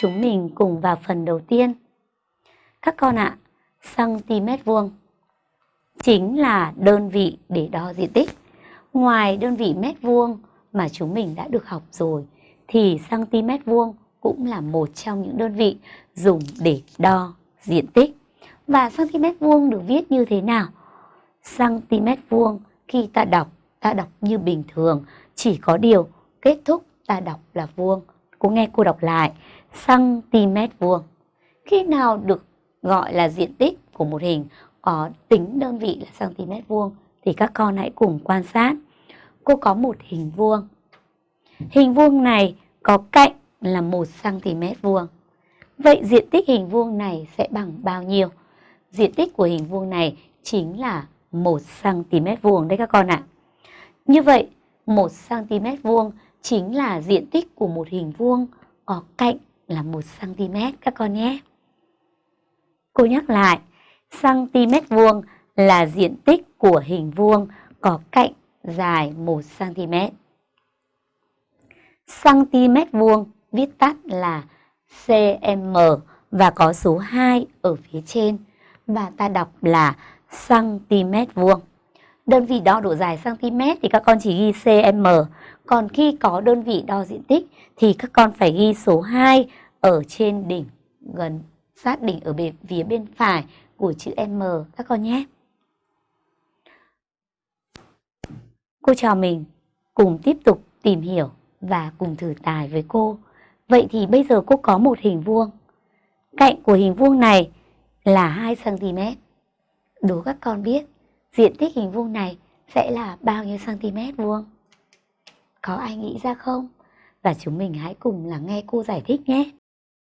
chúng mình cùng vào phần đầu tiên. Các con ạ, cm vuông chính là đơn vị để đo diện tích. Ngoài đơn vị mét vuông mà chúng mình đã được học rồi, thì cm vuông cũng là một trong những đơn vị dùng để đo diện tích. Và cm vuông được viết như thế nào? cm vuông khi ta đọc, ta đọc như bình thường, chỉ có điều kết thúc ta đọc là vuông. Cô nghe cô đọc lại, cm vuông. Khi nào được gọi là diện tích của một hình có tính đơn vị là cm vuông thì các con hãy cùng quan sát. Cô có một hình vuông. Hình vuông này có cạnh là 1 cm vuông. Vậy diện tích hình vuông này sẽ bằng bao nhiêu? Diện tích của hình vuông này chính là 1 cm vuông đấy các con ạ. Như vậy, 1 cm vuông chính là diện tích của một hình vuông có cạnh là 1 cm các con nhé. Cô nhắc lại, cm vuông là diện tích của hình vuông có cạnh dài 1 cm. cm vuông viết tắt là cm và có số 2 ở phía trên và ta đọc là cm vuông. Đơn vị đo độ dài cm thì các con chỉ ghi cm, còn khi có đơn vị đo diện tích thì các con phải ghi số 2 ở trên đỉnh gần sát đỉnh ở bên phía bên phải của chữ M các con nhé. Cô trò mình cùng tiếp tục tìm hiểu và cùng thử tài với cô. Vậy thì bây giờ cô có một hình vuông. Cạnh của hình vuông này là 2 cm. Đố các con biết diện tích hình vuông này sẽ là bao nhiêu cm vuông? Có ai nghĩ ra không? Và chúng mình hãy cùng lắng nghe cô giải thích nhé.